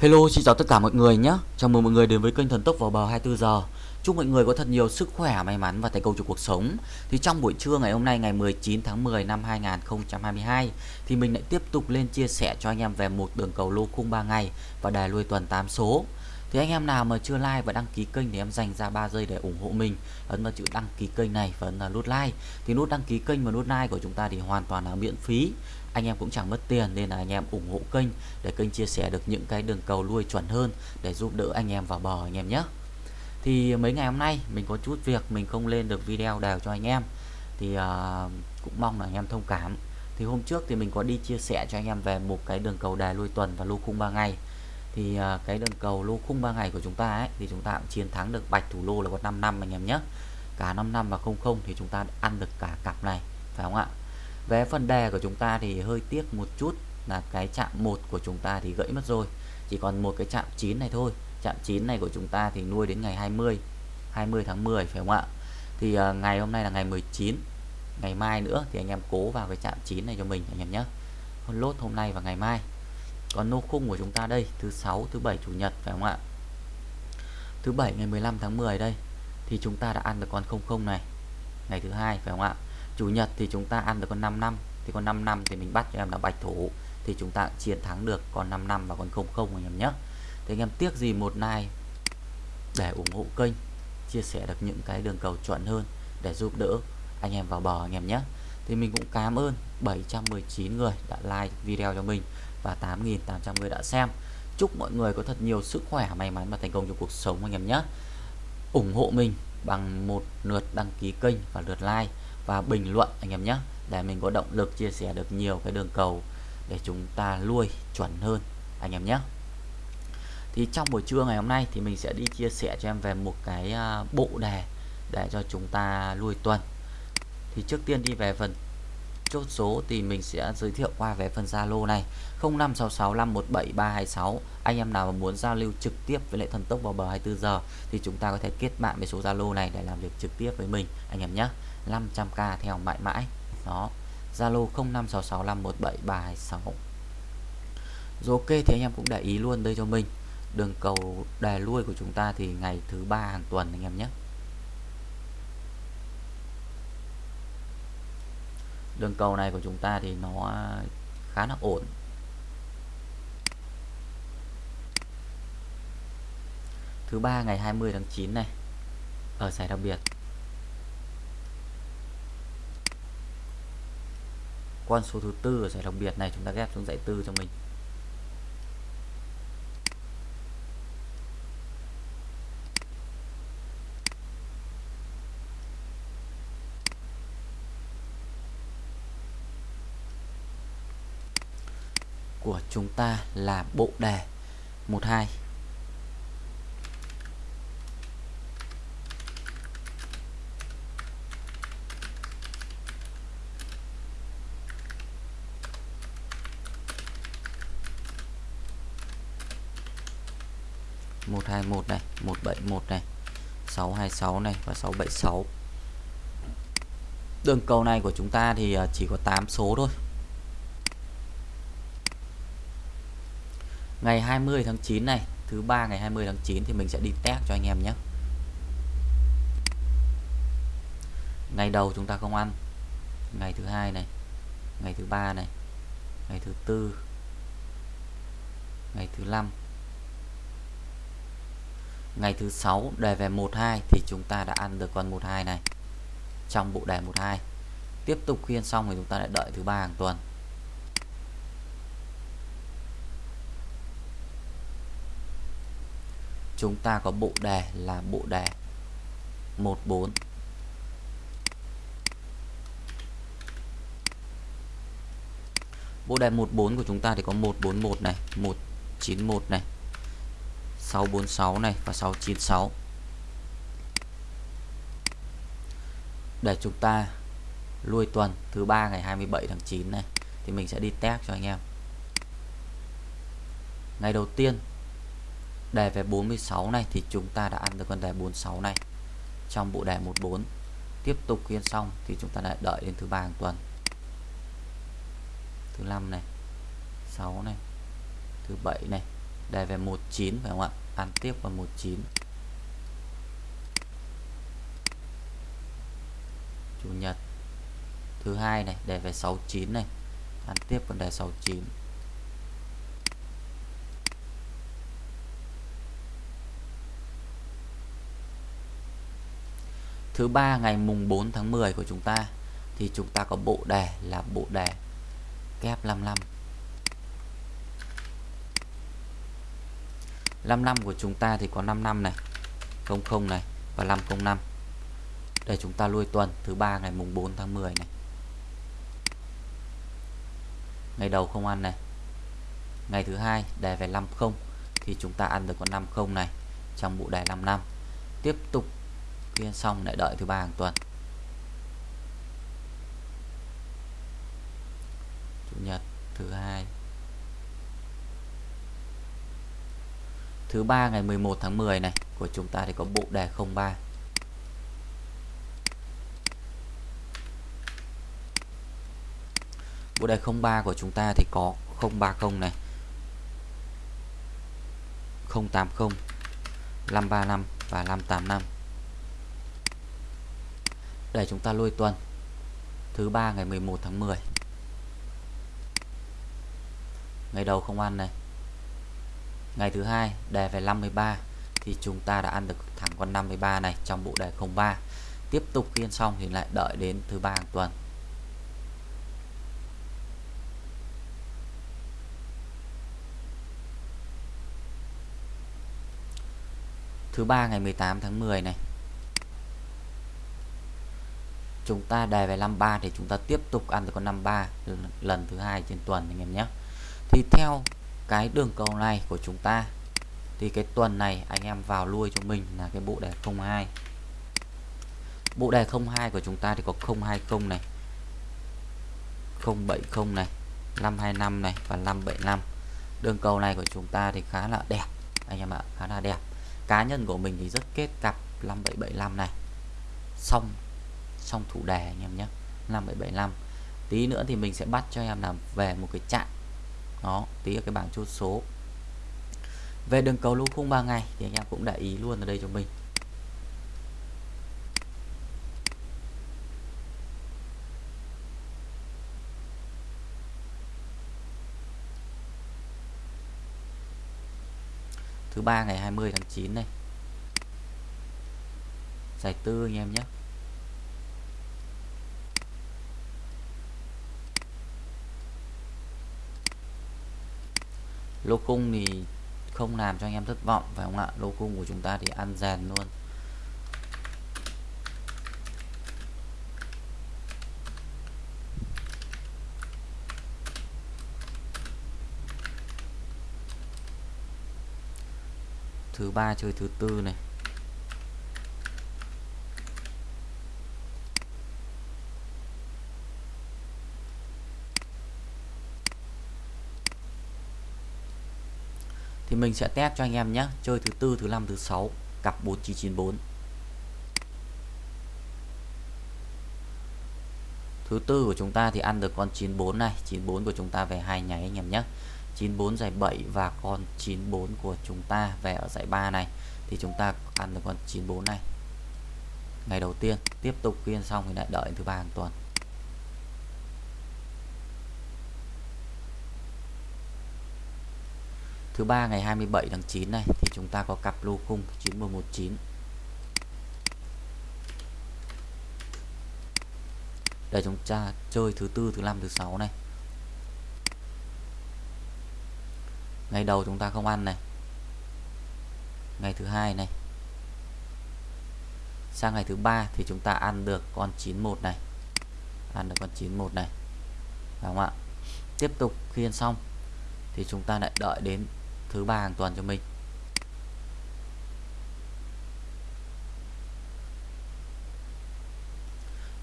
Hello, xin chào tất cả mọi người nhé. Chào mừng mọi người đến với kênh Thần Tốc vào bờ 24 giờ. Chúc mọi người có thật nhiều sức khỏe, may mắn và thành công trong cuộc sống. Thì trong buổi trưa ngày hôm nay ngày 19 tháng 10 năm 2022 thì mình lại tiếp tục lên chia sẻ cho anh em về một đường cầu lô khung 3 ngày và đài lui tuần 8 số. Thì anh em nào mà chưa like và đăng ký kênh thì em dành ra 3 giây để ủng hộ mình. Ấn vào chữ đăng ký kênh này và ấn vào nút like. Thì nút đăng ký kênh và nút like của chúng ta thì hoàn toàn là miễn phí. Anh em cũng chẳng mất tiền nên là anh em ủng hộ kênh để kênh chia sẻ được những cái đường cầu lui chuẩn hơn để giúp đỡ anh em vào bờ anh em nhé. Thì mấy ngày hôm nay mình có chút việc mình không lên được video đều cho anh em. Thì uh, cũng mong là anh em thông cảm. Thì hôm trước thì mình có đi chia sẻ cho anh em về một cái đường cầu đài lui tuần và lưu khung 3 ngày thì à, cái đường cầu lô khung 3 ngày của chúng ta ấy thì chúng ta cũng chiến thắng được bạch thủ lô là có 5 năm anh em nhé. Cả 5 năm và 00 thì chúng ta ăn được cả cặp này phải không ạ? Về phần đề của chúng ta thì hơi tiếc một chút là cái chạm 1 của chúng ta thì gãy mất rồi. Chỉ còn một cái chạm 9 này thôi. Chạm 9 này của chúng ta thì nuôi đến ngày 20 20 tháng 10 phải không ạ? Thì uh, ngày hôm nay là ngày 19 ngày mai nữa thì anh em cố vào cái chạm 9 này cho mình anh em nhé. Lốt hôm nay và ngày mai còn nô khung của chúng ta đây, thứ sáu, thứ bảy, chủ nhật, phải không ạ? Thứ bảy ngày 15 tháng 10 đây, thì chúng ta đã ăn được con 00 này. Ngày thứ hai, phải không ạ? Chủ nhật thì chúng ta ăn được con 5 năm, thì con 5 năm thì mình bắt cho em là bạch thủ, thì chúng ta chiến thắng được con 5 năm và con 00 anh em nhé. Thì anh em tiếc gì một like để ủng hộ kênh, chia sẻ được những cái đường cầu chuẩn hơn để giúp đỡ anh em vào bờ anh em nhé. Thì mình cũng cảm ơn 719 người đã like video cho mình và 8.800 người đã xem. Chúc mọi người có thật nhiều sức khỏe, may mắn và thành công trong cuộc sống anh em nhé. Ủng hộ mình bằng một lượt đăng ký kênh và lượt like và bình luận anh em nhé, để mình có động lực chia sẻ được nhiều cái đường cầu để chúng ta nuôi chuẩn hơn anh em nhé. Thì trong buổi trưa ngày hôm nay thì mình sẽ đi chia sẻ cho em về một cái à, bộ đề để cho chúng ta nuôi tuần. Thì trước tiên đi về phần chốt số thì mình sẽ giới thiệu qua về phần Zalo này. 0566517326 anh em nào mà muốn giao lưu trực tiếp với lại thần tốc vào bờ 24 giờ thì chúng ta có thể kết bạn với số Zalo này để làm việc trực tiếp với mình, anh em nhé. 500k theo mãi mãi. Đó. Zalo 0566517326 rồi ok, thì anh em cũng để ý luôn đây cho mình. Đường cầu đè lui của chúng ta thì ngày thứ ba hàng tuần, anh em nhé. Đường cầu này của chúng ta thì nó à, khá là ổn. Thứ ba, ngày 20 tháng 9 này, ở giải đặc biệt. Con số thứ tư ở giải đặc biệt này, chúng ta ghép xuống dãy tư cho mình của chúng ta là bộ đề. 12 121 này 171 này 626 này và 676 đường cầu này của chúng ta thì à, chỉ có 8 số thôi. Ngày 20 tháng 9 này, thứ ba ngày 20 tháng 9 thì mình sẽ đi test cho anh em nhé. Ngày đầu chúng ta không ăn. Ngày thứ hai này, ngày thứ ba này, ngày thứ tư, ngày thứ năm, ngày thứ sáu đề về 12 thì chúng ta đã ăn được con 12 này, trong bộ đề 12 tiếp tục khuyên xong thì chúng ta lại đợi thứ ba hàng tuần. Chúng ta có bộ đề là bộ đề 14 bộ đề 14 của chúng ta thì có 141 này 191 này 646 này và 696 để chúng ta lui tuần thứ ba ngày 27 tháng 9 này, thì mình sẽ đi test cho anh em. Ngày đầu tiên đề về 46 này thì chúng ta đã ăn được con đề 46 này. Trong bộ đề 14 tiếp tục khuyên xong thì chúng ta lại đợi đến thứ ba hàng tuần. Thứ năm này 6 này, thứ bảy này. Đề về 19 phải không ạ? Ăn tiếp vào 19 chủ nhật. Thứ hai này, đề về 69 này. Ăn tiếp vấn đề 69 thứ ba, ngày mùng 4 tháng 10 của chúng ta, thì chúng ta có bộ đề là bộ đề kép 55 55 của chúng ta thì có 55 này 00 này và 505 để chúng ta lui tuần, thứ ba, ngày mùng 4 tháng 10 này. Ngày đầu không ăn này. Ngày thứ hai, đề về 50 thì chúng ta ăn được con 50 này trong bộ đề 55 tiếp tục phiên xong lại đợi thứ ba hàng tuần. Chủ nhật, thứ hai. Thứ ba ngày 11 tháng 10 này, của chúng ta thì có bộ đề 03 bộ đề 03 của chúng ta thì có 030 này. 080 535 và 585 để chúng ta lôi tuần. Thứ ba ngày 11 tháng 10 ngày đầu không ăn này. Ngày thứ hai, đề về 53 thì chúng ta đã ăn được thẳng con 53 này trong bộ đề 03 tiếp tục khiên xong thì lại đợi đến thứ ba hàng tuần. Thứ ba ngày 18 tháng 10 này chúng ta đề về 53 thì chúng ta tiếp tục ăn được con 53 lần thứ hai trên tuần anh em nhé. Thì theo cái đường cầu này của chúng ta, thì cái tuần này anh em vào lui cho mình là cái bộ đề 02 bộ đề 02 của chúng ta thì có 020 này 070 này 525 này và 575 đường cầu này của chúng ta thì khá là đẹp anh em ạ, khá là đẹp. Cá nhân của mình thì rất kết cặp 5775 này. Xong trong thủ đề anh em nhé. 5775 tí nữa thì mình sẽ bắt cho em làm về một cái chạm đó, tí ở cái bảng chốt số. Về đường cầu lô khung 3 ngày thì anh em cũng để ý luôn ở đây cho mình. Thứ ba ngày 20 tháng 9 này. Giải tư anh em nhé. Lô cung thì không làm cho anh em thất vọng, phải không ạ? Lô cung của chúng ta thì ăn dàn luôn. Thứ ba chơi thứ tư này. Mình sẽ test cho anh em nhé. Chơi thứ tư, thứ năm, thứ sáu, cặp 4994 thứ tư của chúng ta thì ăn được con 94 này. 94 của chúng ta về hai nháy anh em nhé. 94 giải 7 và con 94 của chúng ta về ở giải 3 này. Thì chúng ta ăn được con 94 này. Ngày đầu tiên, tiếp tục phiên xong thì lại đợi thứ ba hàng tuần. Thứ ba ngày 27 tháng 9 này, thì chúng ta có cặp lô khung 9119 để chúng ta chơi thứ tư, thứ năm, thứ sáu này. Ngày đầu chúng ta không ăn này. Ngày thứ hai này. Sang ngày thứ ba thì chúng ta ăn được con 91 này. Ăn được con 91 này. Đúng không ạ? Tiếp tục khiên xong thì chúng ta lại đợi đến thứ ba hàng tuần cho mình.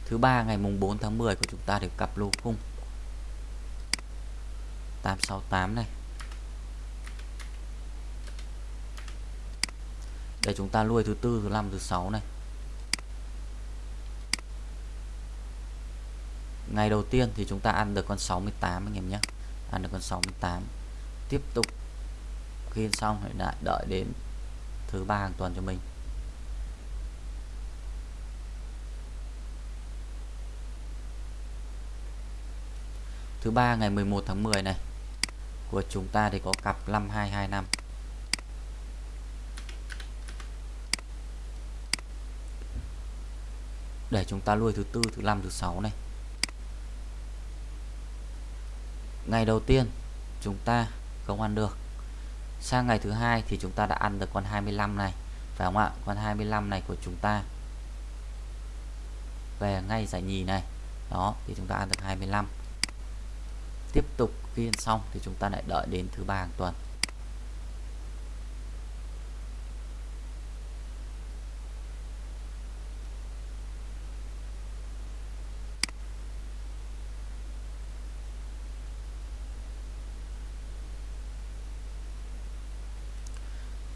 Thứ ba ngày mùng 4 tháng 10 của chúng ta được cặp lô khung. 868 này. Để chúng ta nuôi thứ tư, thứ năm, thứ sáu này. Ngày đầu tiên thì chúng ta ăn được con 68 anh em nhé. Ăn được con 68 tiếp tục khi xong thì lại đợi đến thứ ba hàng tuần cho mình. Thứ ba ngày 11 tháng 10 này, của chúng ta thì có cặp 5225 để chúng ta nuôi thứ tư, thứ năm, thứ sáu này. Ngày đầu tiên, chúng ta không ăn được sang ngày thứ hai thì chúng ta đã ăn được con 25 này. Phải không ạ? Con 25 này của chúng ta. Về ngay giải nhì này. Đó, thì chúng ta ăn được 25 tiếp tục phiên xong thì chúng ta lại đợi đến thứ ba hàng tuần.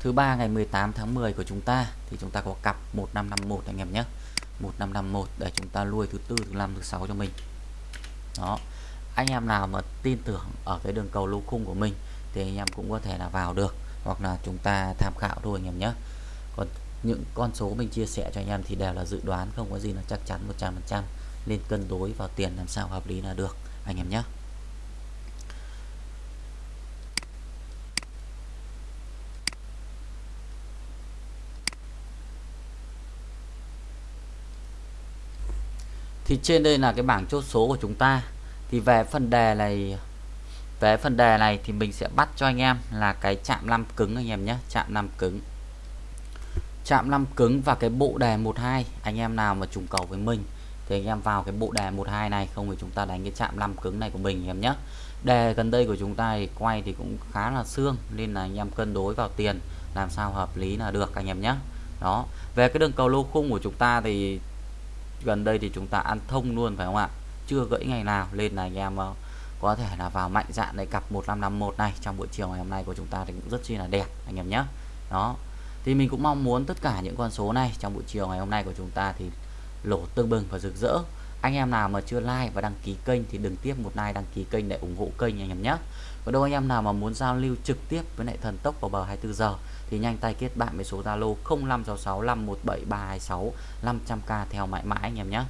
Thứ ba ngày 18 tháng 10 của chúng ta, thì chúng ta có cặp 1551 anh em nhé. 1551 để chúng ta nuôi thứ tư, thứ năm, thứ sáu cho mình. Đó. Anh em nào mà tin tưởng ở cái đường cầu lô khung của mình, thì anh em cũng có thể là vào được, hoặc là chúng ta tham khảo thôi anh em nhé. Còn những con số mình chia sẻ cho anh em thì đều là dự đoán, không có gì là chắc chắn 100% nên cân đối vào tiền làm sao hợp lý là được, anh em nhé. Thì trên đây là cái bảng chốt số của chúng ta. Thì về phần đề này, về phần đề này thì mình sẽ bắt cho anh em là cái chạm năm cứng anh em nhé, chạm năm cứng. Chạm năm cứng và cái bộ đề 12 anh em nào mà trùng cầu với mình thì anh em vào cái bộ đề 12 này, không thì chúng ta đánh cái chạm năm cứng này của mình em nhé. Đề gần đây của chúng ta thì quay thì cũng khá là xương, nên là anh em cân đối vào tiền, làm sao hợp lý là được anh em nhé. Đó, về cái đường cầu lô khung của chúng ta thì gần đây thì chúng ta ăn thông luôn, phải không ạ? Chưa gãy ngày nào, lên là anh em ờ, có thể là vào mạnh dạn để cặp 1551 này. Trong buổi chiều ngày hôm nay của chúng ta thì cũng rất chi là đẹp, anh em nhé. Đó. Thì mình cũng mong muốn tất cả những con số này trong buổi chiều ngày hôm nay của chúng ta thì lỗ tương bừng và rực rỡ anh em nào mà chưa like và đăng ký kênh thì đừng tiếp một like đăng ký kênh để ủng hộ kênh anh em nhé. Còn đâu anh em nào mà muốn giao lưu trực tiếp với lại thần tốc vào bờ 24 giờ thì nhanh tay kết bạn với số Zalo 0566 517 326 500k theo mãi mãi anh em nhé.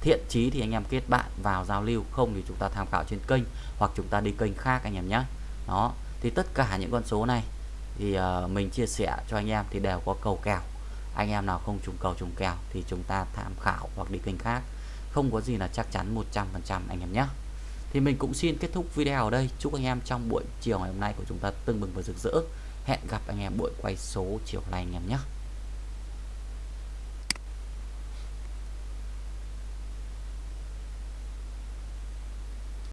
Thiện chí thì anh em kết bạn vào giao lưu không thì chúng ta tham khảo trên kênh hoặc chúng ta đi kênh khác anh em nhé. Đó thì tất cả những con số này thì uh, mình chia sẻ cho anh em thì đều có cầu kèo. Anh em nào không trùng cầu trùng kèo thì chúng ta tham khảo hoặc đi kênh khác không có gì là chắc chắn 100% anh em nhé. Thì mình cũng xin kết thúc video ở đây. Chúc anh em trong buổi chiều ngày hôm nay của chúng ta tưng bừng và rực rỡ. Hẹn gặp anh em buổi quay số chiều nay, anh em nhé.